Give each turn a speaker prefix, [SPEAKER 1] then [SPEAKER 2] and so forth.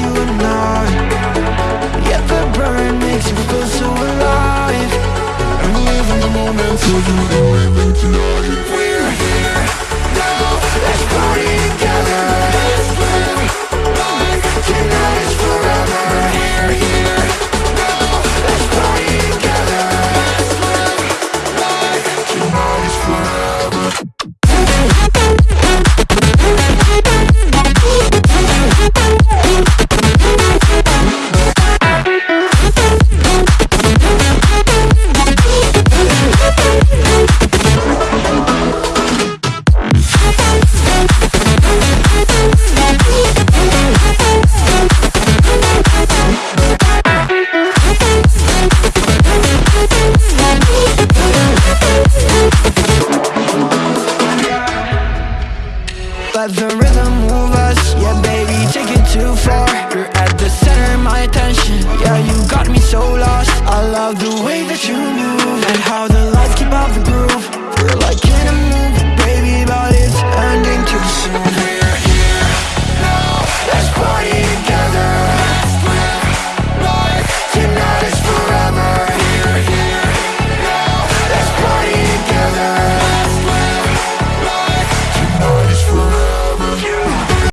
[SPEAKER 1] you and I Yeah, burn makes you feel so alive. I'm living the moment, for you tonight. Let the rhythm move us. Yeah, baby, take it to